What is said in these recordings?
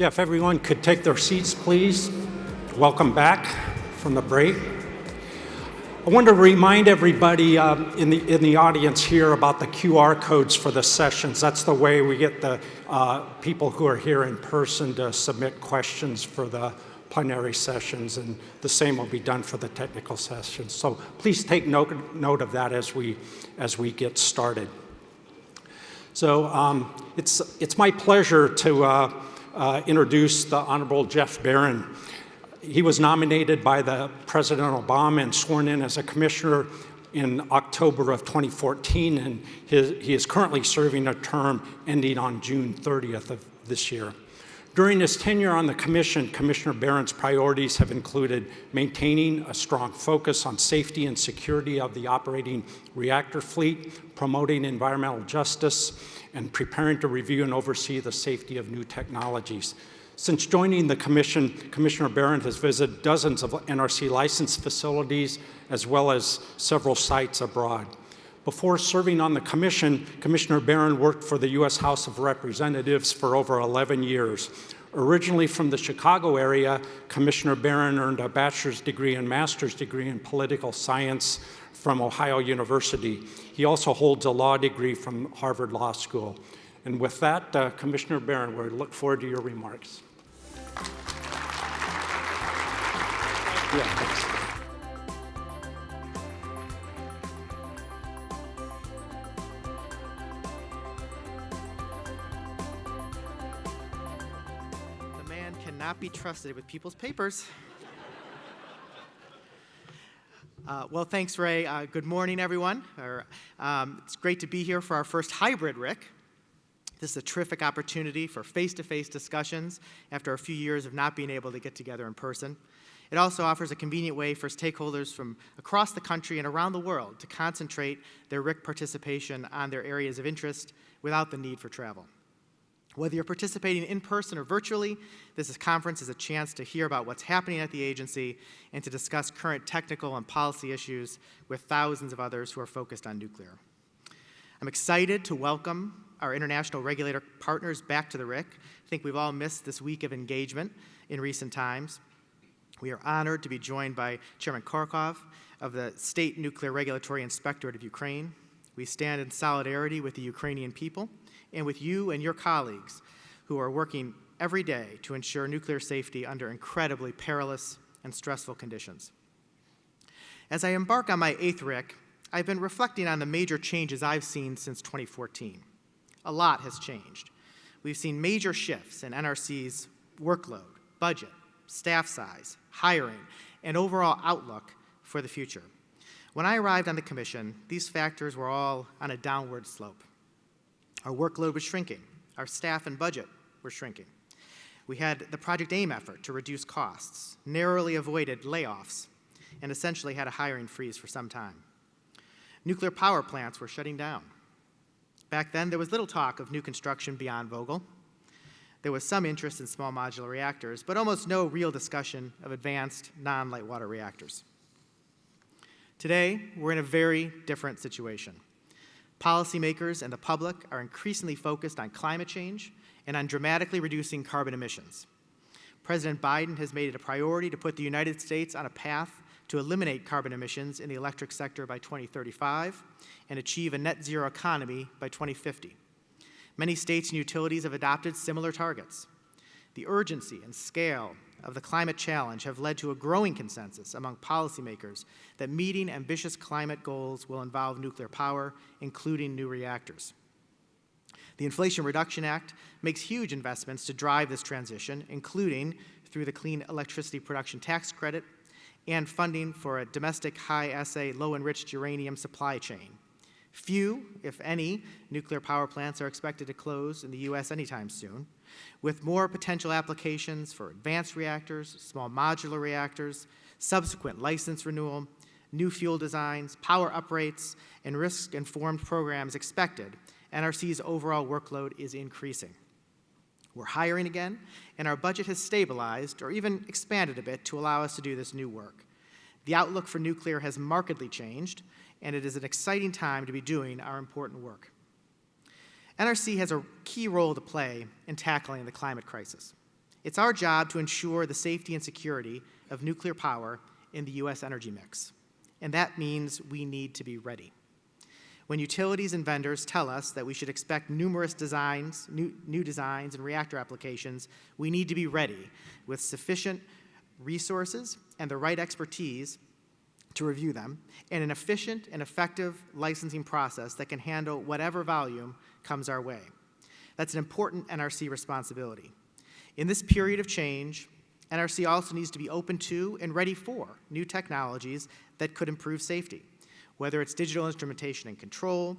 Yeah, if everyone could take their seats, please. Welcome back from the break. I want to remind everybody um, in, the, in the audience here about the QR codes for the sessions. That's the way we get the uh, people who are here in person to submit questions for the plenary sessions, and the same will be done for the technical sessions. So please take note, note of that as we, as we get started. So um, it's, it's my pleasure to uh, uh, introduce the Honorable Jeff Baran. He was nominated by the President Obama and sworn in as a commissioner in October of 2014, and his, he is currently serving a term ending on June 30th of this year. During his tenure on the Commission, Commissioner Baran's priorities have included maintaining a strong focus on safety and security of the operating reactor fleet, promoting environmental justice, and preparing to review and oversee the safety of new technologies. Since joining the Commission, Commissioner Baran has visited dozens of NRC licensed facilities as well as several sites abroad. Before serving on the commission, Commissioner Baran worked for the U.S. House of Representatives for over 11 years. Originally from the Chicago area, Commissioner Baran earned a bachelor's degree and master's degree in political science from Ohio University. He also holds a law degree from Harvard Law School. And with that, uh, Commissioner Baran, we look forward to your remarks. Yeah, thanks. be trusted with people's papers. Uh, well, thanks, Ray. Uh, good morning, everyone. Or, um, it's great to be here for our first hybrid RIC. This is a terrific opportunity for face-to-face -face discussions after a few years of not being able to get together in person. It also offers a convenient way for stakeholders from across the country and around the world to concentrate their RIC participation on their areas of interest without the need for travel. Whether you're participating in person or virtually, this conference is a chance to hear about what's happening at the agency and to discuss current technical and policy issues with thousands of others who are focused on nuclear. I'm excited to welcome our international regulator partners back to the RIC. I think we've all missed this week of engagement in recent times. We are honored to be joined by Chairman Korikov of the State Nuclear Regulatory Inspectorate of Ukraine. We stand in solidarity with the Ukrainian people and with you and your colleagues who are working every day to ensure nuclear safety under incredibly perilous and stressful conditions. As I embark on my eighth RIC, I've been reflecting on the major changes I've seen since 2014. A lot has changed. We've seen major shifts in NRC's workload, budget, staff size, hiring, and overall outlook for the future. When I arrived on the Commission, these factors were all on a downward slope. Our workload was shrinking. Our staff and budget were shrinking. We had the Project AIM effort to reduce costs, narrowly avoided layoffs, and essentially had a hiring freeze for some time. Nuclear power plants were shutting down. Back then, there was little talk of new construction beyond Vogtle. There was some interest in small modular reactors, but almost no real discussion of advanced non-light water reactors. Today, we're in a very different situation. Policymakers and the public are increasingly focused on climate change and on dramatically reducing carbon emissions. President Biden has made it a priority to put the United States on a path to eliminate carbon emissions in the electric sector by 2035 and achieve a net zero economy by 2050. Many states and utilities have adopted similar targets. The urgency and scale of the climate challenge have led to a growing consensus among policymakers that meeting ambitious climate goals will involve nuclear power, including new reactors. The Inflation Reduction Act makes huge investments to drive this transition, including through the Clean Electricity Production Tax Credit and funding for a domestic high-assay, low-enriched uranium supply chain. Few, if any, nuclear power plants are expected to close in the U.S. anytime soon, with more potential applications for advanced reactors, small modular reactors, subsequent license renewal, new fuel designs, power uprates, and risk-informed programs expected, NRC's overall workload is increasing. We're hiring again, and our budget has stabilized or even expanded a bit to allow us to do this new work. The outlook for nuclear has markedly changed, and it is an exciting time to be doing our important work. NRC has a key role to play in tackling the climate crisis. It's our job to ensure the safety and security of nuclear power in the U.S. energy mix, and that means we need to be ready. When utilities and vendors tell us that we should expect numerous designs, new, new designs and reactor applications, we need to be ready with sufficient resources and the right expertise to review them, and an efficient and effective licensing process that can handle whatever volume comes our way. That's an important NRC responsibility. In this period of change, NRC also needs to be open to and ready for new technologies that could improve safety whether it's digital instrumentation and control,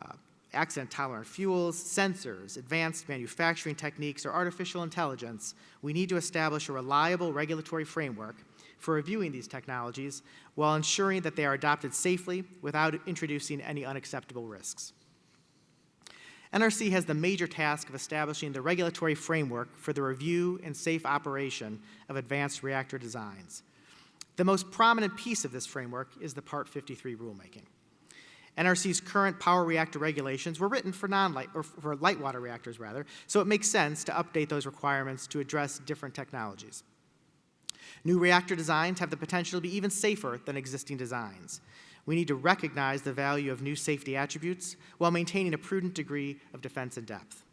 uh, accident-tolerant fuels, sensors, advanced manufacturing techniques, or artificial intelligence, we need to establish a reliable regulatory framework for reviewing these technologies while ensuring that they are adopted safely without introducing any unacceptable risks. NRC has the major task of establishing the regulatory framework for the review and safe operation of advanced reactor designs. The most prominent piece of this framework is the Part 53 rulemaking. NRC's current power reactor regulations were written for non-light, or for light water reactors rather, so it makes sense to update those requirements to address different technologies. New reactor designs have the potential to be even safer than existing designs. We need to recognize the value of new safety attributes while maintaining a prudent degree of defense and depth.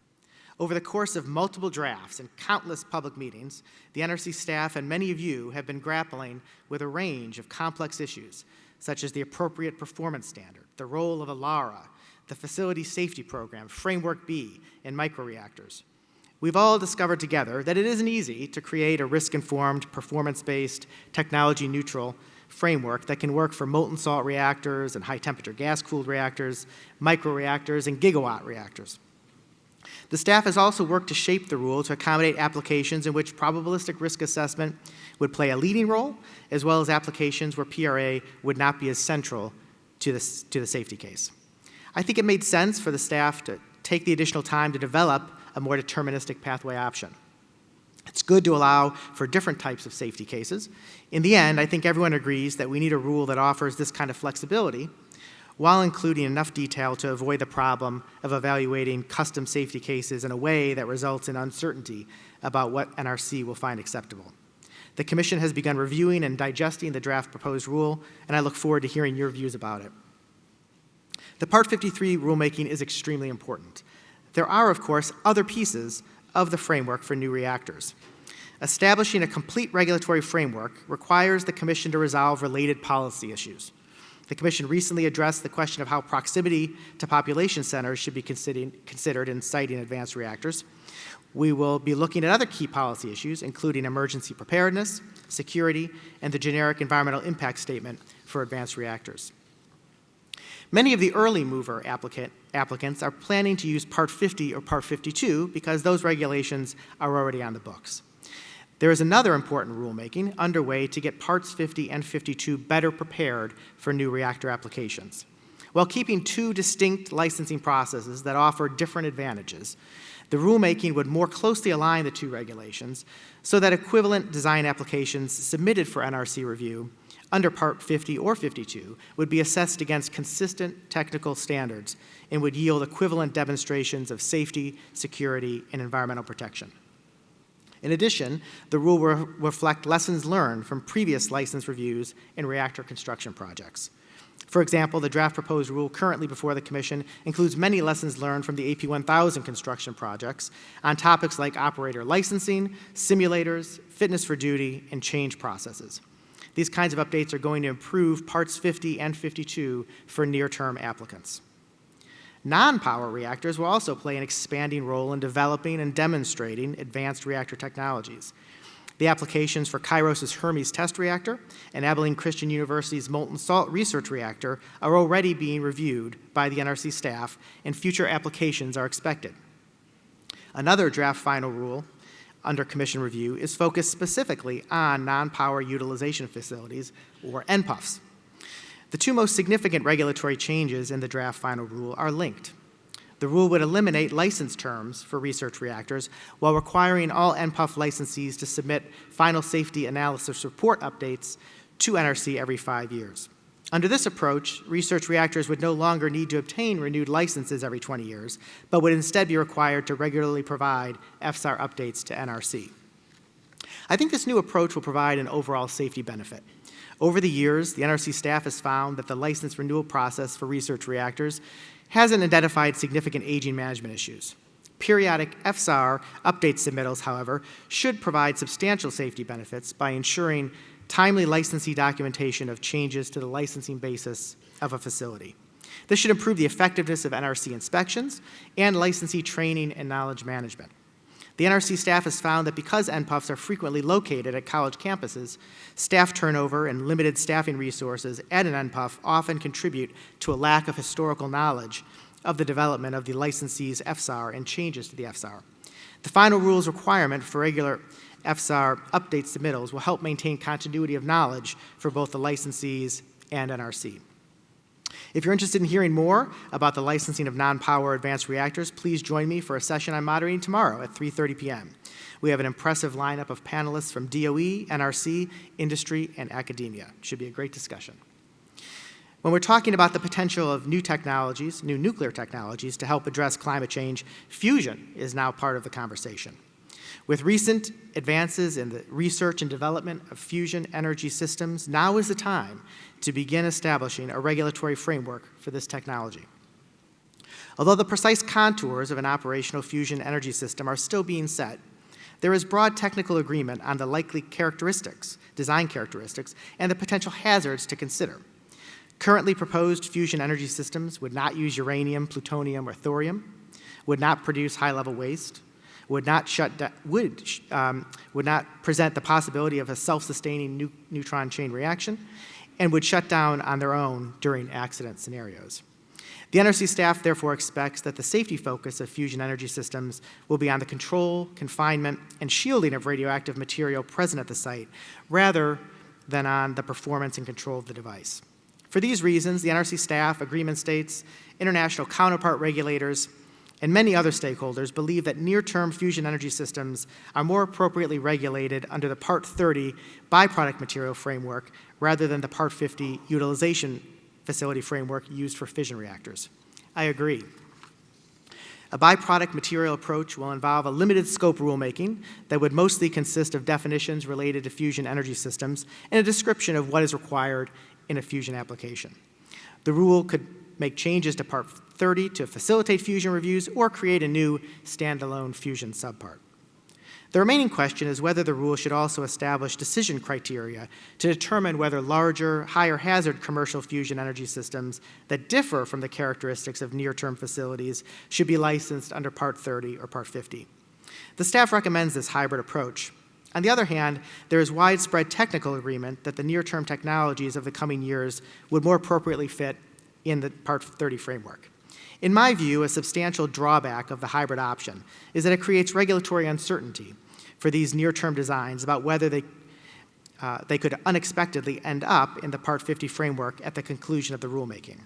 Over the course of multiple drafts and countless public meetings, the NRC staff and many of you have been grappling with a range of complex issues, such as the appropriate performance standard, the role of ALARA, the Facility Safety Program, Framework B, and microreactors. We've all discovered together that it isn't easy to create a risk-informed, performance-based, technology-neutral framework that can work for molten salt reactors and high-temperature gas-cooled reactors, microreactors, and gigawatt reactors. The staff has also worked to shape the rule to accommodate applications in which probabilistic risk assessment would play a leading role, as well as applications where PRA would not be as central to the, to the safety case. I think it made sense for the staff to take the additional time to develop a more deterministic pathway option. It's good to allow for different types of safety cases. In the end, I think everyone agrees that we need a rule that offers this kind of flexibility while including enough detail to avoid the problem of evaluating custom safety cases in a way that results in uncertainty about what NRC will find acceptable. The Commission has begun reviewing and digesting the draft proposed rule, and I look forward to hearing your views about it. The Part 53 rulemaking is extremely important. There are, of course, other pieces of the framework for new reactors. Establishing a complete regulatory framework requires the Commission to resolve related policy issues. The Commission recently addressed the question of how proximity to population centers should be considered in siting advanced reactors. We will be looking at other key policy issues, including emergency preparedness, security, and the generic environmental impact statement for advanced reactors. Many of the early mover applicant, applicants are planning to use Part 50 or Part 52 because those regulations are already on the books. There is another important rulemaking underway to get Parts 50 and 52 better prepared for new reactor applications. While keeping two distinct licensing processes that offer different advantages, the rulemaking would more closely align the two regulations so that equivalent design applications submitted for NRC review under Part 50 or 52 would be assessed against consistent technical standards and would yield equivalent demonstrations of safety, security, and environmental protection. In addition, the rule will reflect lessons learned from previous license reviews in reactor construction projects. For example, the draft proposed rule currently before the Commission includes many lessons learned from the AP1000 construction projects on topics like operator licensing, simulators, fitness for duty, and change processes. These kinds of updates are going to improve Parts 50 and 52 for near-term applicants. Non-power reactors will also play an expanding role in developing and demonstrating advanced reactor technologies. The applications for Kairos' Hermes test reactor and Abilene Christian University's molten salt research reactor are already being reviewed by the NRC staff, and future applications are expected. Another draft final rule under Commission review is focused specifically on non-power utilization facilities, or NPUFs. The two most significant regulatory changes in the draft final rule are linked. The rule would eliminate license terms for research reactors while requiring all NPUF licensees to submit final safety analysis report updates to NRC every five years. Under this approach, research reactors would no longer need to obtain renewed licenses every 20 years, but would instead be required to regularly provide FSAR updates to NRC. I think this new approach will provide an overall safety benefit. Over the years, the NRC staff has found that the license renewal process for research reactors hasn't identified significant aging management issues. Periodic FSAR update submittals, however, should provide substantial safety benefits by ensuring timely licensee documentation of changes to the licensing basis of a facility. This should improve the effectiveness of NRC inspections and licensee training and knowledge management. The NRC staff has found that because NPUFs are frequently located at college campuses, staff turnover and limited staffing resources at an NPUF often contribute to a lack of historical knowledge of the development of the licensee's FSAR and changes to the FSAR. The final rules requirement for regular FSAR update submittals will help maintain continuity of knowledge for both the licensees and NRC. If you're interested in hearing more about the licensing of non-power advanced reactors, please join me for a session I'm moderating tomorrow at 3.30 p.m. We have an impressive lineup of panelists from DOE, NRC, industry, and academia. Should be a great discussion. When we're talking about the potential of new technologies, new nuclear technologies to help address climate change, fusion is now part of the conversation. With recent advances in the research and development of fusion energy systems, now is the time to begin establishing a regulatory framework for this technology. Although the precise contours of an operational fusion energy system are still being set, there is broad technical agreement on the likely characteristics, design characteristics, and the potential hazards to consider. Currently proposed fusion energy systems would not use uranium, plutonium, or thorium, would not produce high-level waste, would not shut would, um, would not present the possibility of a self-sustaining nu neutron chain reaction, and would shut down on their own during accident scenarios. The NRC staff therefore expects that the safety focus of fusion energy systems will be on the control, confinement, and shielding of radioactive material present at the site, rather than on the performance and control of the device. For these reasons, the NRC staff, agreement states, international counterpart regulators, and many other stakeholders believe that near-term fusion energy systems are more appropriately regulated under the Part 30 byproduct material framework rather than the Part 50 utilization facility framework used for fission reactors. I agree. A byproduct material approach will involve a limited scope rulemaking that would mostly consist of definitions related to fusion energy systems and a description of what is required in a fusion application. The rule could make changes to Part 30 to facilitate fusion reviews or create a new standalone fusion subpart. The remaining question is whether the rule should also establish decision criteria to determine whether larger, higher hazard commercial fusion energy systems that differ from the characteristics of near-term facilities should be licensed under Part 30 or Part 50. The staff recommends this hybrid approach. On the other hand, there is widespread technical agreement that the near-term technologies of the coming years would more appropriately fit in the Part 30 framework. In my view, a substantial drawback of the hybrid option is that it creates regulatory uncertainty for these near-term designs about whether they, uh, they could unexpectedly end up in the Part 50 framework at the conclusion of the rulemaking.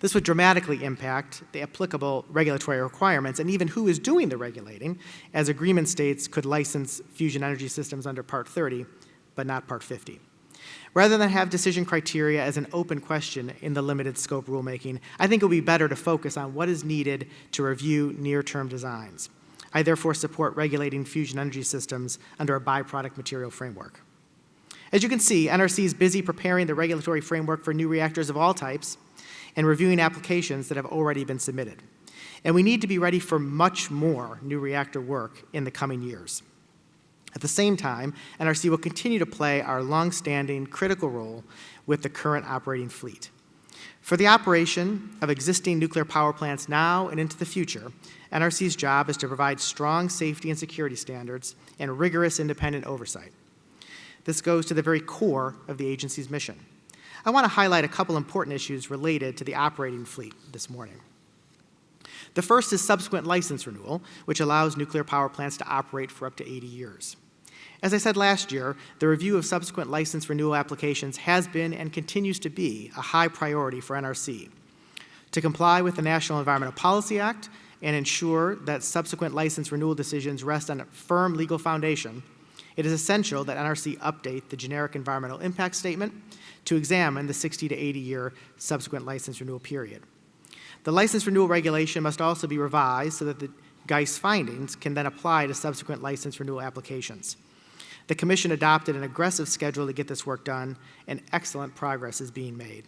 This would dramatically impact the applicable regulatory requirements and even who is doing the regulating, as agreement states could license fusion energy systems under Part 30, but not Part 50. Rather than have decision criteria as an open question in the limited scope rulemaking, I think it would be better to focus on what is needed to review near-term designs. I therefore support regulating fusion energy systems under a byproduct material framework. As you can see, NRC is busy preparing the regulatory framework for new reactors of all types and reviewing applications that have already been submitted. And we need to be ready for much more new reactor work in the coming years. At the same time, NRC will continue to play our long-standing critical role with the current operating fleet. For the operation of existing nuclear power plants now and into the future, NRC's job is to provide strong safety and security standards and rigorous independent oversight. This goes to the very core of the agency's mission. I want to highlight a couple important issues related to the operating fleet this morning. The first is subsequent license renewal, which allows nuclear power plants to operate for up to 80 years. As I said last year, the review of subsequent license renewal applications has been and continues to be a high priority for NRC. To comply with the National Environmental Policy Act and ensure that subsequent license renewal decisions rest on a firm legal foundation, it is essential that NRC update the generic environmental impact statement to examine the 60 to 80 year subsequent license renewal period. The license renewal regulation must also be revised so that the GEIS findings can then apply to subsequent license renewal applications. The Commission adopted an aggressive schedule to get this work done, and excellent progress is being made.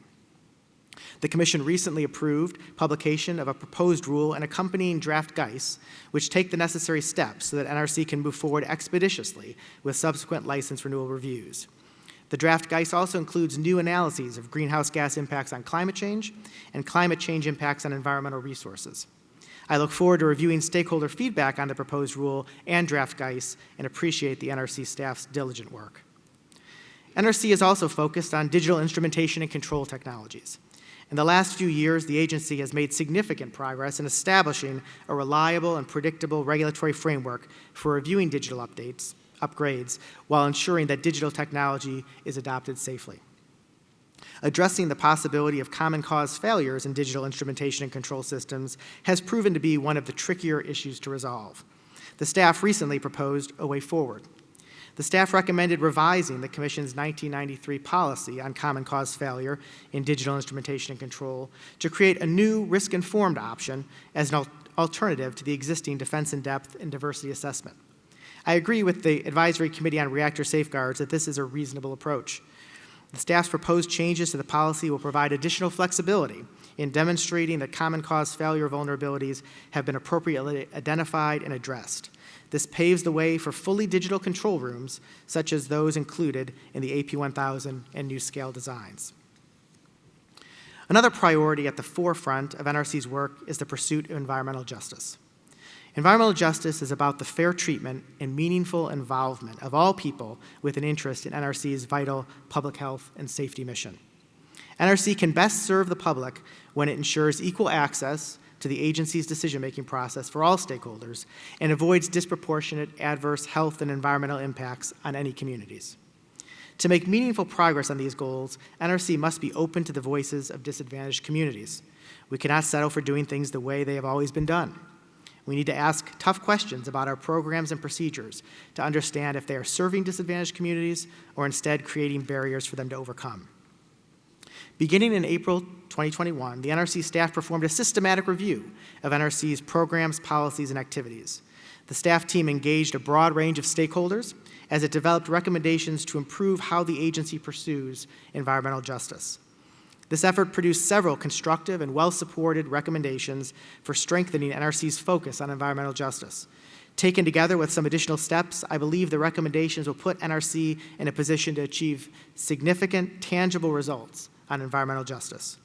The Commission recently approved publication of a proposed rule and accompanying draft GEIS, which take the necessary steps so that NRC can move forward expeditiously with subsequent license renewal reviews. The draft GEIS also includes new analyses of greenhouse gas impacts on climate change and climate change impacts on environmental resources. I look forward to reviewing stakeholder feedback on the proposed rule and draft GEIS and appreciate the NRC staff's diligent work. NRC is also focused on digital instrumentation and control technologies. In the last few years, the agency has made significant progress in establishing a reliable and predictable regulatory framework for reviewing digital updates, upgrades, while ensuring that digital technology is adopted safely. Addressing the possibility of common cause failures in digital instrumentation and control systems has proven to be one of the trickier issues to resolve. The staff recently proposed a way forward. The staff recommended revising the Commission's 1993 policy on common cause failure in digital instrumentation and control to create a new risk-informed option as an al alternative to the existing defense in depth and diversity assessment. I agree with the Advisory Committee on Reactor Safeguards that this is a reasonable approach. The staff's proposed changes to the policy will provide additional flexibility in demonstrating that common cause failure vulnerabilities have been appropriately identified and addressed. This paves the way for fully digital control rooms, such as those included in the AP1000 and NuScale designs. Another priority at the forefront of NRC's work is the pursuit of environmental justice. Environmental justice is about the fair treatment and meaningful involvement of all people with an interest in NRC's vital public health and safety mission. NRC can best serve the public when it ensures equal access to the agency's decision-making process for all stakeholders and avoids disproportionate adverse health and environmental impacts on any communities. To make meaningful progress on these goals, NRC must be open to the voices of disadvantaged communities. We cannot settle for doing things the way they have always been done. We need to ask tough questions about our programs and procedures to understand if they are serving disadvantaged communities or instead creating barriers for them to overcome. Beginning in April 2021, the NRC staff performed a systematic review of NRC's programs, policies, and activities. The staff team engaged a broad range of stakeholders as it developed recommendations to improve how the agency pursues environmental justice. This effort produced several constructive and well-supported recommendations for strengthening NRC's focus on environmental justice. Taken together with some additional steps, I believe the recommendations will put NRC in a position to achieve significant, tangible results on environmental justice.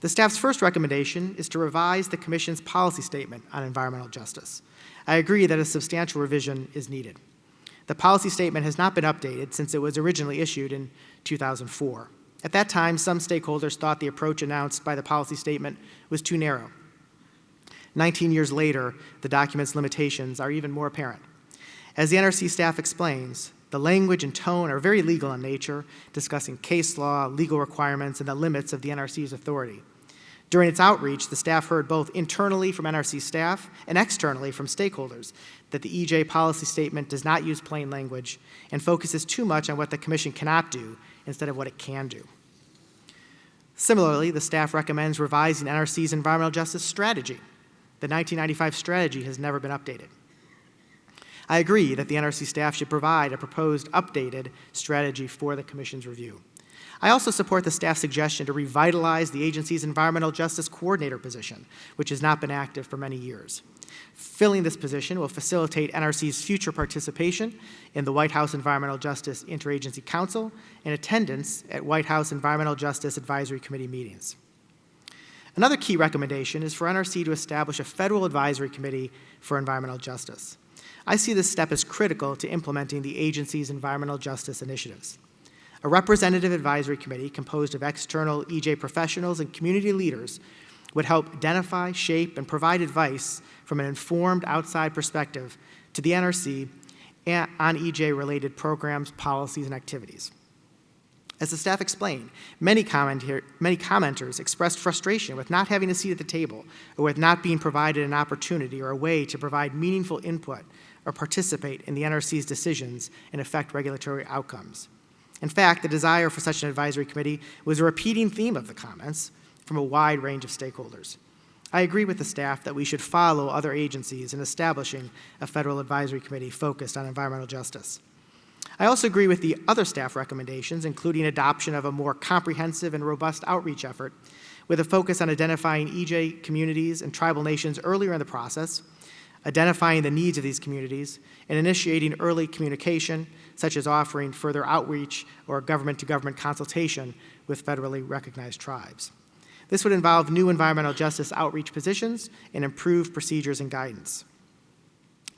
The staff's first recommendation is to revise the Commission's policy statement on environmental justice. I agree that a substantial revision is needed. The policy statement has not been updated since it was originally issued in 2004. At that time, some stakeholders thought the approach announced by the policy statement was too narrow. 19 years later, the document's limitations are even more apparent. As the NRC staff explains, the language and tone are very legal in nature, discussing case law, legal requirements, and the limits of the NRC's authority. During its outreach, the staff heard both internally from NRC staff and externally from stakeholders that the EJ policy statement does not use plain language and focuses too much on what the Commission cannot do instead of what it can do. Similarly, the staff recommends revising NRC's environmental justice strategy. The 1995 strategy has never been updated. I agree that the NRC staff should provide a proposed updated strategy for the Commission's review. I also support the staff's suggestion to revitalize the agency's environmental justice coordinator position, which has not been active for many years. Filling this position will facilitate NRC's future participation in the White House Environmental Justice Interagency Council and attendance at White House Environmental Justice Advisory Committee meetings. Another key recommendation is for NRC to establish a federal advisory committee for environmental justice. I see this step as critical to implementing the agency's environmental justice initiatives. A representative advisory committee composed of external EJ professionals and community leaders would help identify, shape, and provide advice from an informed outside perspective to the NRC on EJ-related programs, policies, and activities. As the staff explained, many, many, commenters expressed frustration with not having a seat at the table or with not being provided an opportunity or a way to provide meaningful input or participate in the NRC's decisions and affect regulatory outcomes. In fact, the desire for such an advisory committee was a repeating theme of the comments from a wide range of stakeholders. I agree with the staff that we should follow other agencies in establishing a federal advisory committee focused on environmental justice. I also agree with the other staff recommendations, including adoption of a more comprehensive and robust outreach effort with a focus on identifying EJ communities and tribal nations earlier in the process, identifying the needs of these communities, and initiating early communication, such as offering further outreach or government-to-government consultation with federally recognized tribes. This would involve new environmental justice outreach positions and improved procedures and guidance.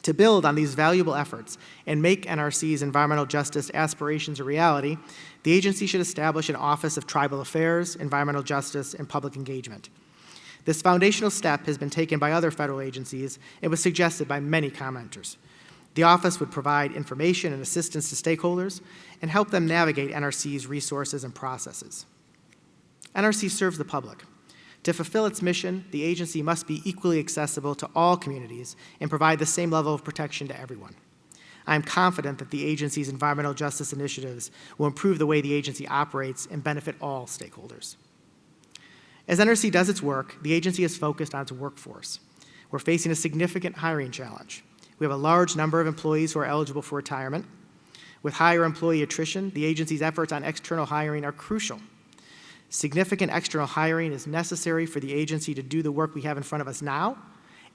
To build on these valuable efforts and make NRC's environmental justice aspirations a reality, the agency should establish an Office of Tribal Affairs, Environmental Justice, and Public Engagement. This foundational step has been taken by other federal agencies and was suggested by many commenters. The office would provide information and assistance to stakeholders and help them navigate NRC's resources and processes. NRC serves the public. To fulfill its mission, the agency must be equally accessible to all communities and provide the same level of protection to everyone. I am confident that the agency's environmental justice initiatives will improve the way the agency operates and benefit all stakeholders. As NRC does its work, the agency is focused on its workforce. We're facing a significant hiring challenge. We have a large number of employees who are eligible for retirement. With higher employee attrition, the agency's efforts on external hiring are crucial Significant external hiring is necessary for the agency to do the work we have in front of us now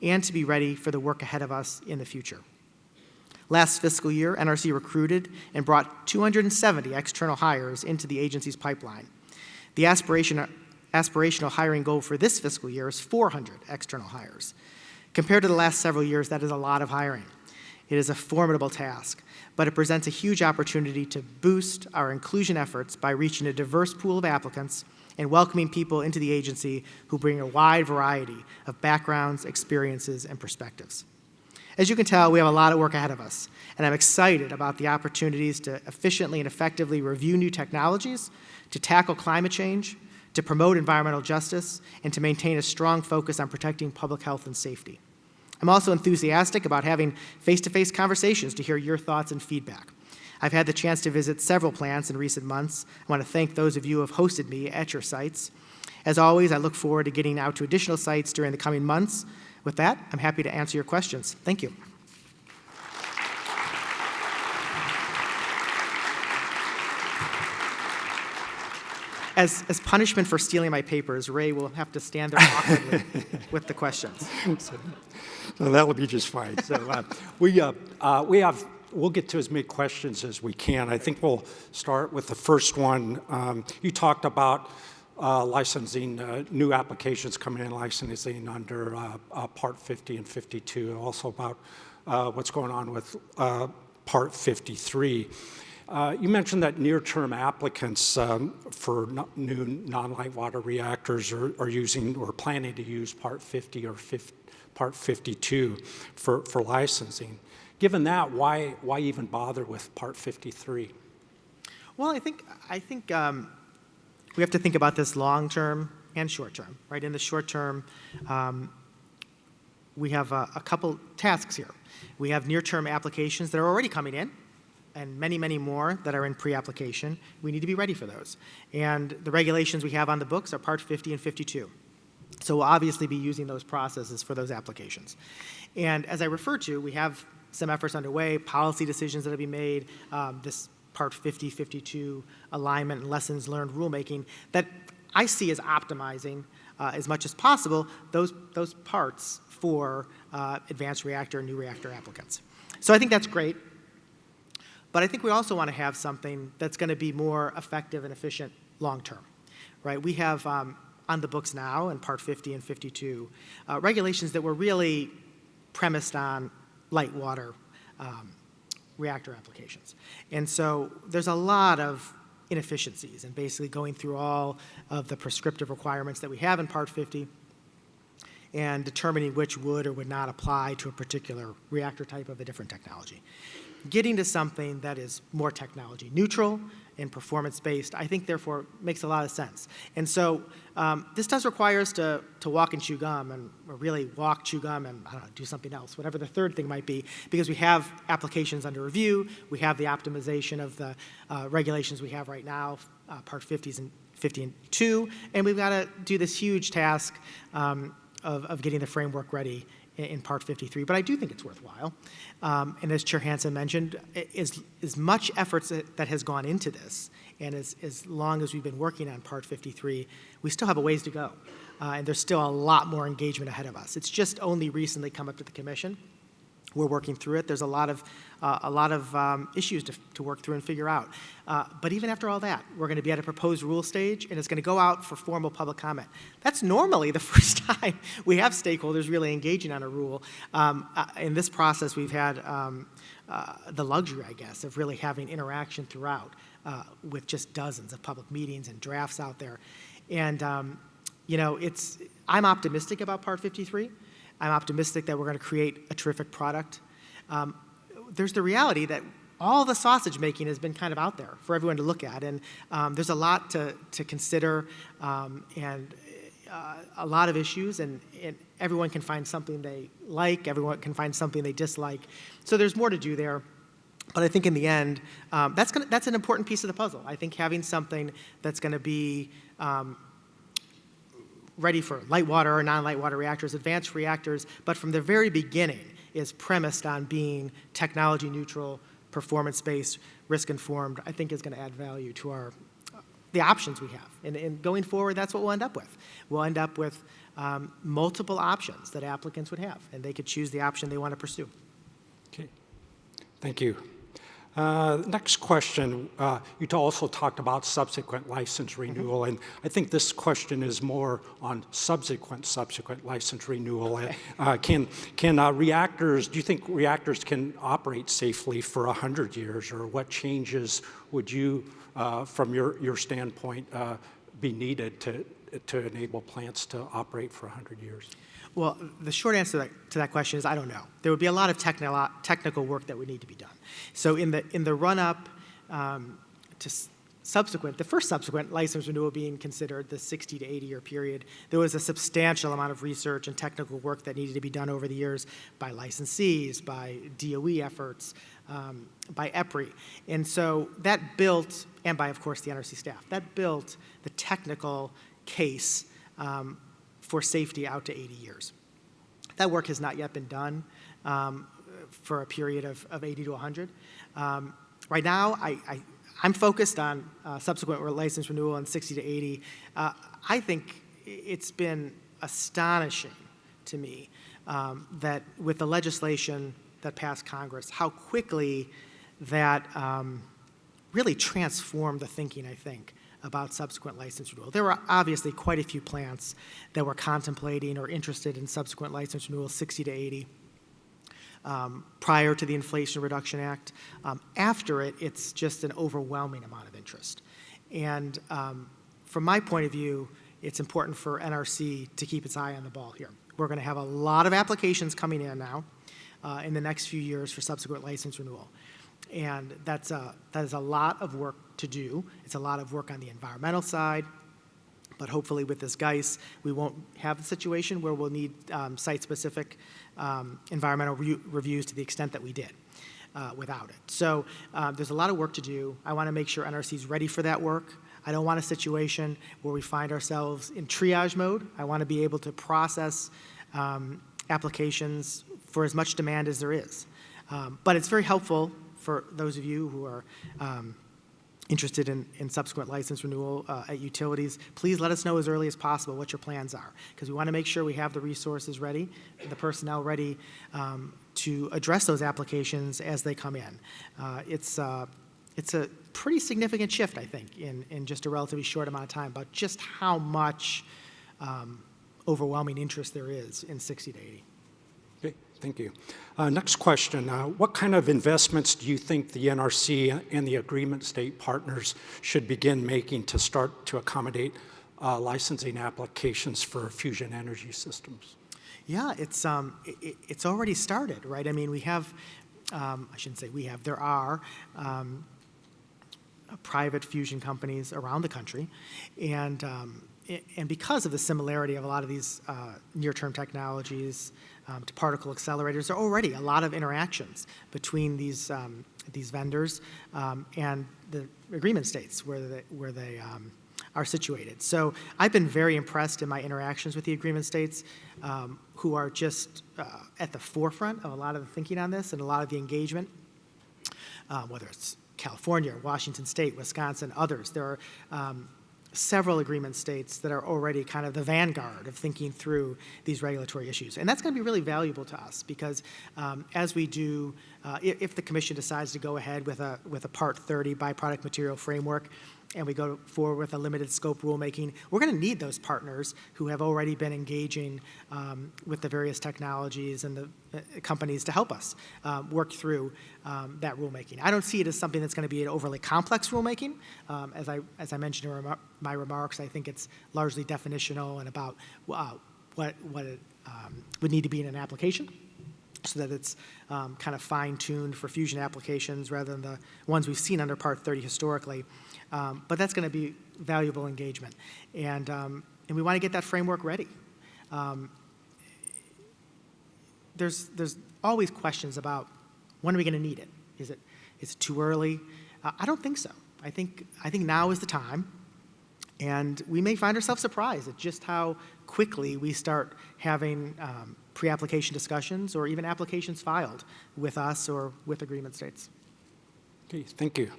and to be ready for the work ahead of us in the future. Last fiscal year, NRC recruited and brought 270 external hires into the agency's pipeline. The aspiration, aspirational hiring goal for this fiscal year is 400 external hires. Compared to the last several years, that is a lot of hiring. It is a formidable task, but it presents a huge opportunity to boost our inclusion efforts by reaching a diverse pool of applicants and welcoming people into the agency who bring a wide variety of backgrounds, experiences, and perspectives. As you can tell, we have a lot of work ahead of us, and I'm excited about the opportunities to efficiently and effectively review new technologies, to tackle climate change, to promote environmental justice, and to maintain a strong focus on protecting public health and safety. I'm also enthusiastic about having face-to-face -face conversations to hear your thoughts and feedback. I've had the chance to visit several plants in recent months. I want to thank those of you who have hosted me at your sites. As always, I look forward to getting out to additional sites during the coming months. With that, I'm happy to answer your questions. Thank you. As, as punishment for stealing my papers, Ray will have to stand there awkwardly with the questions. So that'll be just fine. So uh, we, uh, uh, we have, we'll get to as many questions as we can. I think we'll start with the first one. Um, you talked about uh, licensing, uh, new applications coming in licensing under uh, uh, Part 50 and 52, also about uh, what's going on with uh, Part 53. Uh, you mentioned that near-term applicants um, for no, new non-light water reactors are, are, using or planning to use Part 50 or 50, Part 52 for, for licensing. Given that, why, why even bother with Part 53? Well, I think, I think um, we have to think about this long-term and short-term, right? In the short term, um, we have a, a couple tasks here. We have near-term applications that are already coming in, and many, many more that are in pre-application. We need to be ready for those. And the regulations we have on the books are Part 50 and 52. So we'll obviously be using those processes for those applications. And as I referred to, we have some efforts underway, policy decisions that have been made, um, this Part 50, 52 alignment and lessons learned rulemaking that I see as optimizing uh, as much as possible those, those parts for uh, advanced reactor and new reactor applicants. So I think that's great. But I think we also want to have something that's going to be more effective and efficient long term, right? We have um, on the books now in Part 50 and 52 uh, regulations that were really premised on light water um, reactor applications. And so there's a lot of inefficiencies and in basically going through all of the prescriptive requirements that we have in Part 50 and determining which would or would not apply to a particular reactor type of a different technology getting to something that is more technology neutral and performance-based, I think therefore makes a lot of sense. And so um, this does require us to, to walk and chew gum, and really walk, chew gum, and I don't know, do something else, whatever the third thing might be, because we have applications under review, we have the optimization of the uh, regulations we have right now, uh, Part 50s and 50 and 2, and we've got to do this huge task um, of, of getting the framework ready in, Part 53. But I do think it's worthwhile. Um, and as Chair Hanson mentioned, as, as much efforts that, that has gone into this, and as, as long as we've been working on Part 53, we still have a ways to go. Uh, and there's still a lot more engagement ahead of us. It's just only recently come up to the commission. We're working through it. There's a lot of, uh, a lot of um, issues to, to work through and figure out. Uh, but even after all that, we're going to be at a proposed rule stage, and it's going to go out for formal public comment. That's normally the first time we have stakeholders really engaging on a rule. Um, uh, in this process, we've had um, uh, the luxury, I guess, of really having interaction throughout uh, with just dozens of public meetings and drafts out there. And, um, you know, it's, I'm optimistic about Part 53. I'm optimistic that we're going to create a terrific product. Um, there's the reality that all the sausage making has been kind of out there for everyone to look at, and um, there's a lot to, to consider um, and uh, a lot of issues, and, and everyone can find something they like, everyone can find something they dislike. So there's more to do there. But I think in the end, um, that's, gonna, that's an important piece of the puzzle. I think having something that's going to be um, ready for light water or non-light water reactors, advanced reactors, but from the very beginning is premised on being technology neutral, performance-based, risk-informed, I think is going to add value to our, the options we have. And, and going forward, that's what we'll end up with. We'll end up with um, multiple options that applicants would have, and they could choose the option they want to pursue. Okay, thank you. Uh, Next question, uh, you also talked about subsequent license renewal, and I think this question is more on subsequent, subsequent license renewal. Uh, uh, Can, can uh, reactors, do you think reactors can operate safely for 100 years, or what changes would you, uh, from your, your standpoint, uh, be needed to, to enable plants to operate for 100 years? Well, the short answer to that, to that question is I don't know. There would be a lot of technical technical work that would need to be done. So in the in the run up um, to subsequent, the first subsequent license renewal being considered, the 60 to 80 year period, there was a substantial amount of research and technical work that needed to be done over the years by licensees, by DOE efforts, um, by EPRI, and so that built, and by of course the NRC staff, that built the technical case. Um, for safety out to 80 years. That work has not yet been done um, for a period of, of 80 to 100. Um, right now, I, am focused on uh, subsequent license renewal in 60 to 80. Uh, I think it's been astonishing to me um, that with the legislation that passed Congress, how quickly that um, really transformed the thinking, I think, about subsequent license renewal. There were obviously quite a few plants that were contemplating or interested in subsequent license renewal, 60 to 80, um, prior to the Inflation Reduction Act. Um, after it, it's just an overwhelming amount of interest. And um, from my point of view, it's important for NRC to keep its eye on the ball here. We're going to have a lot of applications coming in now uh, in the next few years for subsequent license renewal. And that's a, that is a lot of work to do. It's a lot of work on the environmental side, but hopefully with this GEIS, we won't have the situation where we'll need um, site-specific um, environmental re reviews to the extent that we did uh, without it. So uh, there's a lot of work to do. I want to make sure NRC is ready for that work. I don't want a situation where we find ourselves in triage mode. I want to be able to process um, applications for as much demand as there is. Um, but it's very helpful for those of you who are um, interested in, in subsequent license renewal uh, at utilities, please let us know as early as possible what your plans are, because we want to make sure we have the resources ready, the personnel ready um, to address those applications as they come in. Uh, it's, uh, it's a pretty significant shift, I think, in, in just a relatively short amount of time, about just how much um, overwhelming interest there is in 60 to 80. Thank you. Uh, Next question, uh, what kind of investments do you think the NRC and the agreement state partners should begin making to start to accommodate uh, licensing applications for fusion energy systems? Yeah, it's, um, it, it's already started, right? I mean, we have, um, I shouldn't say we have, there are um, private fusion companies around the country. And, um, and because of the similarity of a lot of these uh, near-term technologies um, to particle accelerators, there are already a lot of interactions between these, um, these vendors um, and the agreement states where they, where they um, are situated. So I've been very impressed in my interactions with the agreement states um, who are just uh, at the forefront of a lot of the thinking on this and a lot of the engagement um, whether it's California, Washington State, Wisconsin, others. There are um, several agreement states that are already kind of the vanguard of thinking through these regulatory issues. And that's going to be really valuable to us because um, as we do, uh, if, if the commission decides to go ahead with a, with a Part 30 byproduct material framework, and we go forward with a limited scope rulemaking, we're going to need those partners who have already been engaging um, with the various technologies and the uh, companies to help us um, work through um, that rulemaking. I don't see it as something that's going to be an overly complex rulemaking. Um, as, I, as I mentioned in my remarks, I think it's largely definitional and about uh, what, what it um, would need to be in an application so that it's um, kind of fine-tuned for fusion applications rather than the ones we've seen under Part 30 historically. Um, but that's going to be valuable engagement. And, um, and we want to get that framework ready. Um, there's, there's always questions about when are we going to need it? Is it, is it too early? Uh, I don't think so. I think, I think now is the time. And we may find ourselves surprised at just how quickly we start having um, pre-application discussions or even applications filed with us or with agreement states. Okay, thank you.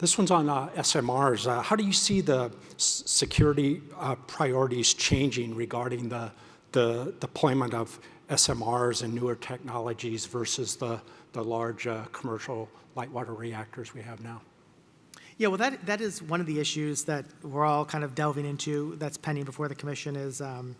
This one's on uh, SMRs. Uh, how do you see the security uh, priorities changing regarding the, the deployment of SMRs and newer technologies versus the, the large uh, commercial light water reactors we have now? Yeah, well, that, that is one of the issues that we're all kind of delving into that's pending before the commission is um,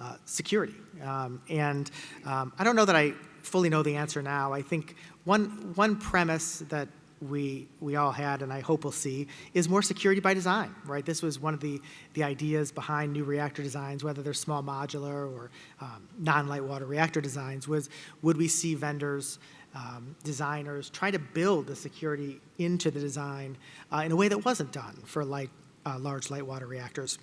uh, security. Um, and um, I don't know that I fully know the answer now. I think one, one premise that we, we all had, and I hope we'll see, is more security by design, right? This was one of the, the ideas behind new reactor designs, whether they're small modular or um, non-light water reactor designs, was would we see vendors, um, designers try to build the security into the design uh, in a way that wasn't done for light, uh, large light water reactors.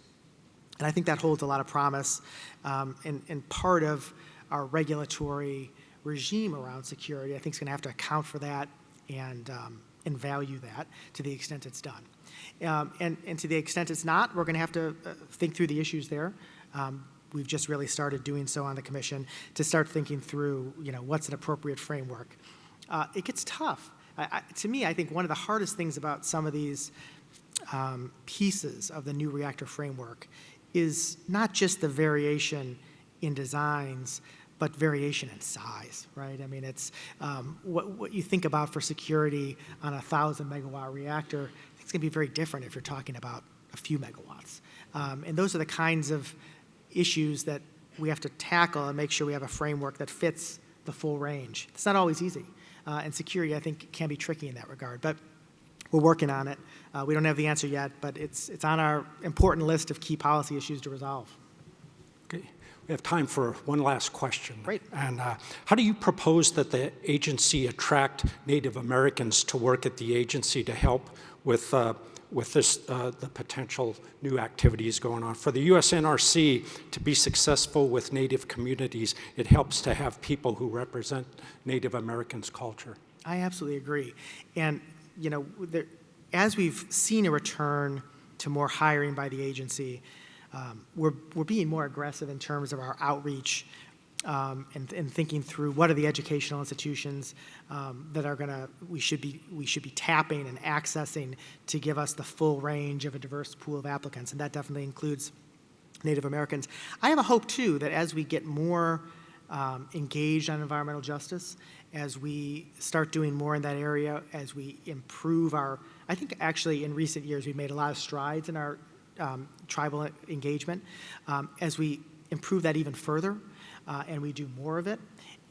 And I think that holds a lot of promise, um, and, and part of our regulatory regime around security, I think is going to have to account for that and, um, and value that to the extent it's done. Um, and, and to the extent it's not, we're going to have to uh, think through the issues there. Um, we've just really started doing so on the commission to start thinking through, you know, what's an appropriate framework. Uh, it gets tough. I, I, to me, I think one of the hardest things about some of these um, pieces of the new reactor framework is not just the variation in designs, but variation in size, right? I mean, it's um, what, what you think about for security on a 1,000 megawatt reactor, it's going to be very different if you're talking about a few megawatts. Um, and those are the kinds of issues that we have to tackle and make sure we have a framework that fits the full range. It's not always easy. Uh, and security, I think, can be tricky in that regard. But we're working on it. Uh, we don't have the answer yet, but it's, it's on our important list of key policy issues to resolve. We have time for one last question. Great. And uh, how do you propose that the agency attract Native Americans to work at the agency to help with, uh, with this, uh, the potential new activities going on? For the USNRC to be successful with Native communities, it helps to have people who represent Native Americans' culture. I absolutely agree. And, you know, there, as we've seen a return to more hiring by the agency, um, we're, we're being more aggressive in terms of our outreach um, and, and, thinking through what are the educational institutions um, that are going to we should be we should be tapping and accessing to give us the full range of a diverse pool of applicants, and that definitely includes Native Americans. I have a hope too that as we get more um, engaged on environmental justice, as we start doing more in that area, as we improve our, I think actually in recent years we've made a lot of strides in our um, tribal engagement. Um, as we improve that even further uh, and we do more of it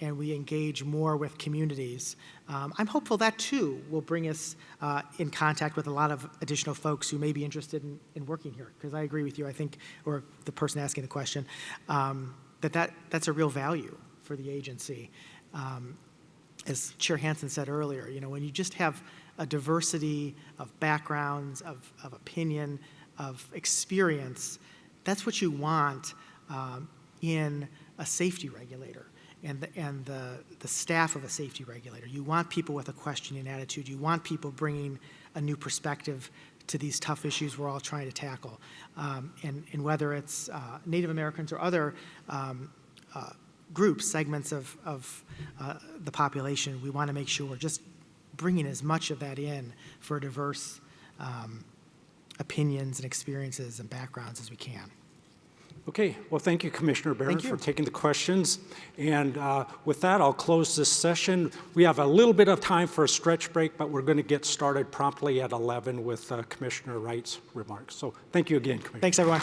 and we engage more with communities, um, I'm hopeful that too will bring us uh, in contact with a lot of additional folks who may be interested in, in working here. Because I agree with you, I think, or the person asking the question, um, that, that that's a real value for the agency. Um, as Chair Hanson said earlier, you know, when you just have a diversity of backgrounds, of, of opinion, of experience, that's what you want um, in a safety regulator and, the, and the, the staff of a safety regulator. You want people with a questioning attitude. You want people bringing a new perspective to these tough issues we're all trying to tackle. Um, and, and whether it's uh, Native Americans or other um, uh, groups, segments of, of uh, the population, we want to make sure we're just bringing as much of that in for a diverse um, opinions and experiences and backgrounds as we can. Okay, well, thank you, Commissioner Baran, for taking the questions. And uh, with that, I'll close this session. We have a little bit of time for a stretch break, but we're going to get started promptly at 11 with uh, Commissioner Wright's remarks. So thank you again, Commissioner. Thanks, everyone.